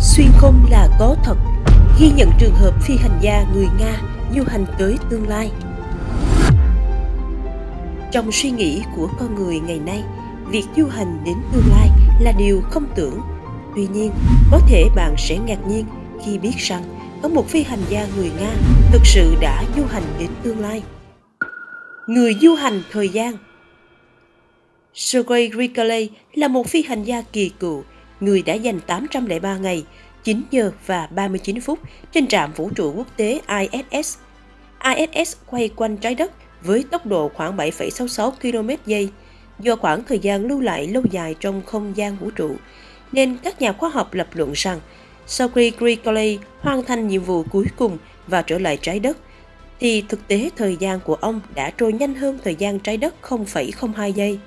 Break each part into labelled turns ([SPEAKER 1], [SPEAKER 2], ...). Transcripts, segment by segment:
[SPEAKER 1] Xuyên không là có thật, ghi nhận trường hợp phi hành gia người Nga du hành tới tương lai. Trong suy nghĩ của con người ngày nay, việc du hành đến tương lai là điều không tưởng. Tuy nhiên, có thể bạn sẽ ngạc nhiên khi biết rằng có một phi hành gia người Nga thực sự đã du hành đến tương lai. Người du hành thời gian Sergei Grigory là một phi hành gia kỳ cựu, người đã dành 803 ngày, 9 giờ và 39 phút trên trạm vũ trụ quốc tế ISS. ISS quay quanh trái đất với tốc độ khoảng 7,66 km giây. Do khoảng thời gian lưu lại lâu dài trong không gian vũ trụ, nên các nhà khoa học lập luận rằng sau khi Grigory hoàn thành nhiệm vụ cuối cùng và trở lại trái đất, thì thực tế thời gian của ông đã trôi nhanh hơn thời gian trái đất 0,02 giây.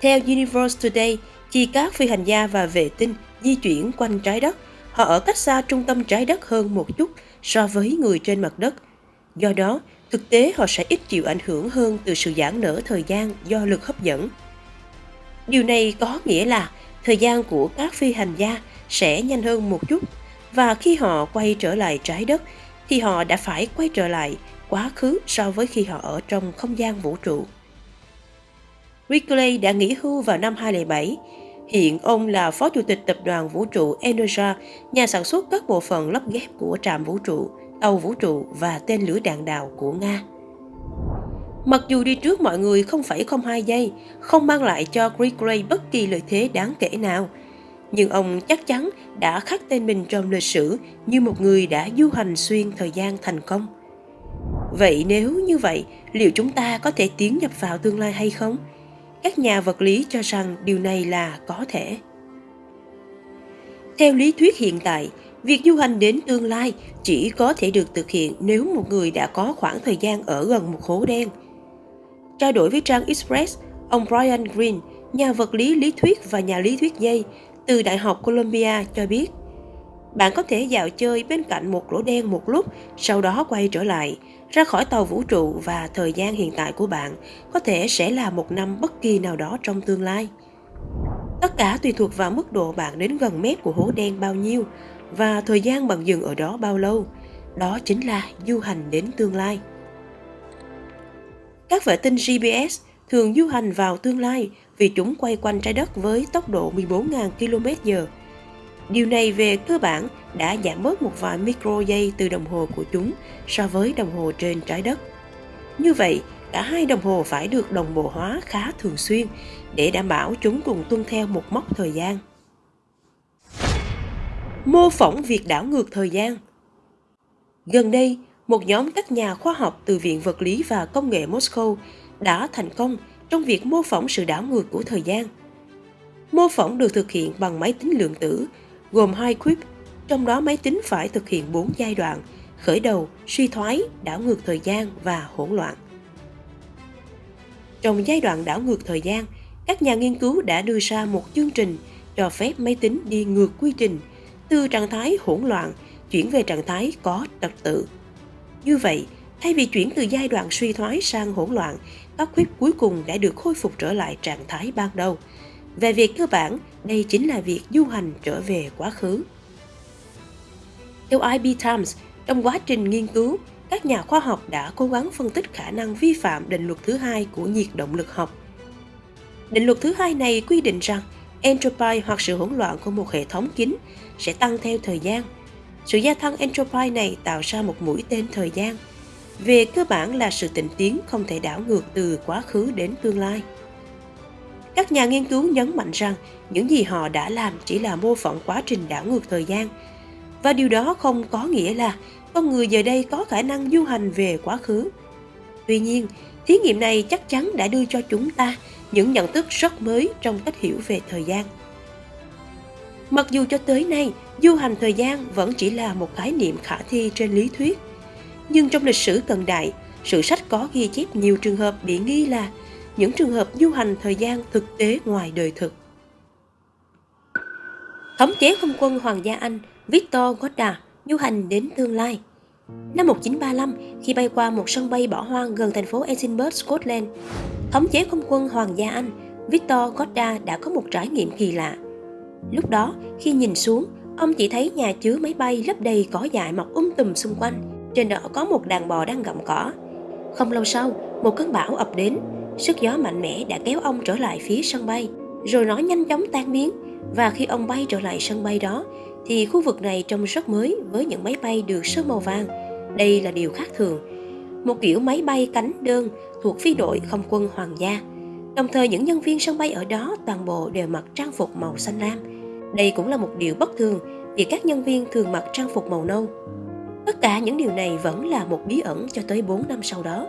[SPEAKER 1] Theo Universe Today, khi các phi hành gia và vệ tinh di chuyển quanh trái đất, họ ở cách xa trung tâm trái đất hơn một chút so với người trên mặt đất. Do đó, thực tế họ sẽ ít chịu ảnh hưởng hơn từ sự giãn nở thời gian do lực hấp dẫn. Điều này có nghĩa là thời gian của các phi hành gia sẽ nhanh hơn một chút và khi họ quay trở lại trái đất thì họ đã phải quay trở lại quá khứ so với khi họ ở trong không gian vũ trụ. Wrigley đã nghỉ hưu vào năm 2007. Hiện ông là phó chủ tịch tập đoàn vũ trụ Energia, nhà sản xuất các bộ phận lắp ghép của trạm vũ trụ, tàu vũ trụ và tên lửa đạn đạo của Nga. Mặc dù đi trước mọi người không phải không hai giây, không mang lại cho Wrigley bất kỳ lợi thế đáng kể nào, nhưng ông chắc chắn đã khắc tên mình trong lịch sử như một người đã du hành xuyên thời gian thành công. Vậy nếu như vậy, liệu chúng ta có thể tiến nhập vào tương lai hay không? Các nhà vật lý cho rằng điều này là có thể. Theo lý thuyết hiện tại, việc du hành đến tương lai chỉ có thể được thực hiện nếu một người đã có khoảng thời gian ở gần một hố đen. Trao đổi với trang express, ông brian green, nhà vật lý lý thuyết và nhà lý thuyết dây từ đại học columbia cho biết bạn có thể dạo chơi bên cạnh một lỗ đen một lúc, sau đó quay trở lại, ra khỏi tàu vũ trụ và thời gian hiện tại của bạn có thể sẽ là một năm bất kỳ nào đó trong tương lai. Tất cả tùy thuộc vào mức độ bạn đến gần mét của hố đen bao nhiêu và thời gian bạn dừng ở đó bao lâu. Đó chính là du hành đến tương lai. Các vệ tinh GPS thường du hành vào tương lai vì chúng quay quanh trái đất với tốc độ 14.000 km/h Điều này về cơ bản đã giảm bớt một vài micro giây từ đồng hồ của chúng so với đồng hồ trên trái đất. Như vậy, cả hai đồng hồ phải được đồng bộ hóa khá thường xuyên để đảm bảo chúng cùng tuân theo một mốc thời gian. Mô phỏng việc đảo ngược thời gian Gần đây, một nhóm các nhà khoa học từ Viện Vật lý và Công nghệ Moscow đã thành công trong việc mô phỏng sự đảo ngược của thời gian. Mô phỏng được thực hiện bằng máy tính lượng tử gồm hai quip, trong đó máy tính phải thực hiện 4 giai đoạn, khởi đầu, suy thoái, đảo ngược thời gian và hỗn loạn. Trong giai đoạn đảo ngược thời gian, các nhà nghiên cứu đã đưa ra một chương trình cho phép máy tính đi ngược quy trình từ trạng thái hỗn loạn chuyển về trạng thái có trật tự. Như vậy, thay vì chuyển từ giai đoạn suy thoái sang hỗn loạn, các quip cuối cùng đã được khôi phục trở lại trạng thái ban đầu – về việc cơ bản, đây chính là việc du hành trở về quá khứ. Theo IB Times, trong quá trình nghiên cứu, các nhà khoa học đã cố gắng phân tích khả năng vi phạm định luật thứ hai của nhiệt động lực học. Định luật thứ hai này quy định rằng entropy hoặc sự hỗn loạn của một hệ thống kín sẽ tăng theo thời gian. Sự gia tăng entropy này tạo ra một mũi tên thời gian. Về cơ bản là sự tịnh tiến không thể đảo ngược từ quá khứ đến tương lai. Các nhà nghiên cứu nhấn mạnh rằng những gì họ đã làm chỉ là mô phỏng quá trình đảo ngược thời gian. Và điều đó không có nghĩa là con người giờ đây có khả năng du hành về quá khứ. Tuy nhiên, thí nghiệm này chắc chắn đã đưa cho chúng ta những nhận thức rất mới trong cách hiểu về thời gian. Mặc dù cho tới nay, du hành thời gian vẫn chỉ là một khái niệm khả thi trên lý thuyết, nhưng trong lịch sử cận đại, sử sách có ghi chép nhiều trường hợp bị nghi là những trường hợp du hành thời gian thực tế ngoài đời thực. Thống chế không quân Hoàng gia Anh Victor Goddard du hành đến tương lai. Năm 1935, khi bay qua một sân bay bỏ hoang gần thành phố Edinburgh, Scotland, thống chế không quân Hoàng gia Anh Victor Goddard đã có một trải nghiệm kỳ lạ. Lúc đó, khi nhìn xuống, Ông chỉ thấy nhà chứa máy bay lấp đầy cỏ dại mọc um tùm xung quanh. Trên đó có một đàn bò đang gặm cỏ. Không lâu sau, một cơn bão ập đến. Sức gió mạnh mẽ đã kéo ông trở lại phía sân bay. Rồi nó nhanh chóng tan biến. Và khi ông bay trở lại sân bay đó, thì khu vực này trông rất mới với những máy bay được sơn màu vàng. Đây là điều khác thường. Một kiểu máy bay cánh đơn thuộc phi đội không quân hoàng gia. Đồng thời những nhân viên sân bay ở đó toàn bộ đều mặc trang phục màu xanh lam. Đây cũng là một điều bất thường vì các nhân viên thường mặc trang phục màu nâu. Tất cả những điều này vẫn là một bí ẩn cho tới 4 năm sau đó.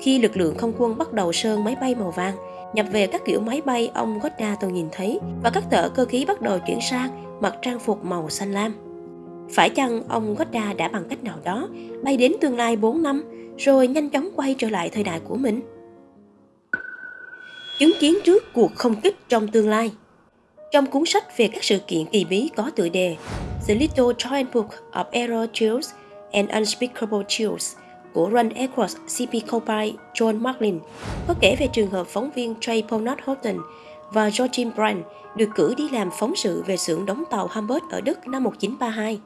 [SPEAKER 1] Khi lực lượng không quân bắt đầu sơn máy bay màu vàng, nhập về các kiểu máy bay ông Godda từng nhìn thấy và các tờ cơ khí bắt đầu chuyển sang mặc trang phục màu xanh lam. Phải chăng ông Godda đã bằng cách nào đó bay đến tương lai 4 năm rồi nhanh chóng quay trở lại thời đại của mình? Chứng kiến trước cuộc không kích trong tương lai Trong cuốn sách về các sự kiện kỳ bí có tựa đề The Little Giant Book of Aero Chills and Unspeakable Chills của Run Across CP Copy John Marklin có kể về trường hợp phóng viên Trey Ponat Houghton và Georgine Brand được cử đi làm phóng sự về xưởng đóng tàu Hamburg ở Đức năm 1932.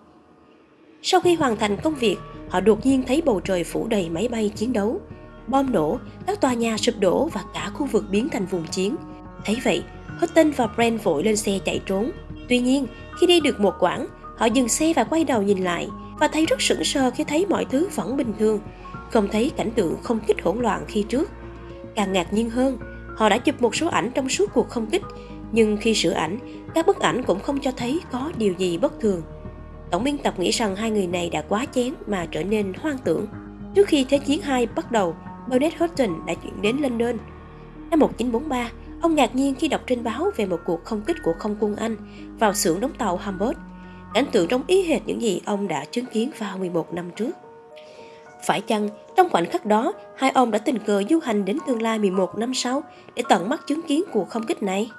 [SPEAKER 1] Sau khi hoàn thành công việc, họ đột nhiên thấy bầu trời phủ đầy máy bay chiến đấu. Bom nổ, các tòa nhà sụp đổ và cả khu vực biến thành vùng chiến. Thấy vậy, Houghton và Brand vội lên xe chạy trốn. Tuy nhiên, khi đi được một quãng, họ dừng xe và quay đầu nhìn lại và thấy rất sững sờ khi thấy mọi thứ vẫn bình thường, không thấy cảnh tượng không kích hỗn loạn khi trước. Càng ngạc nhiên hơn, họ đã chụp một số ảnh trong suốt cuộc không kích, nhưng khi sửa ảnh, các bức ảnh cũng không cho thấy có điều gì bất thường. Tổng biên tập nghĩ rằng hai người này đã quá chén mà trở nên hoang tưởng. Trước khi Thế chiến 2 bắt đầu, Bernard Houghton đã chuyển đến London. Năm 1943, ông ngạc nhiên khi đọc trên báo về một cuộc không kích của không quân Anh vào xưởng đóng tàu Hamburg. Cảnh tượng trong ý hệt những gì ông đã chứng kiến vào 11 năm trước. Phải chăng trong khoảnh khắc đó, hai ông đã tình cờ du hành đến tương lai 11 năm sau để tận mắt chứng kiến cuộc không kích này?